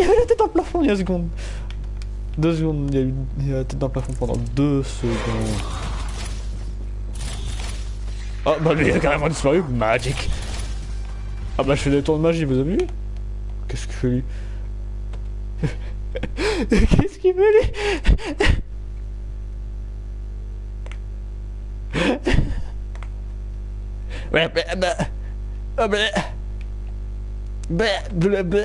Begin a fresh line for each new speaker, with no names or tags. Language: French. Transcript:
Il y avait la tête dans le plafond il y a une seconde. Deux secondes, il y a eu la tête dans le plafond pendant deux secondes. Oh bah lui il a carrément disparu, magic. Ah bah je fais des tours de magie, vous avez vu? Qu'est-ce qu'il fait lui? Qu'est-ce qu'il fait lui? Ouais, bah, bah, bah, bah, bah, bah, bah. bah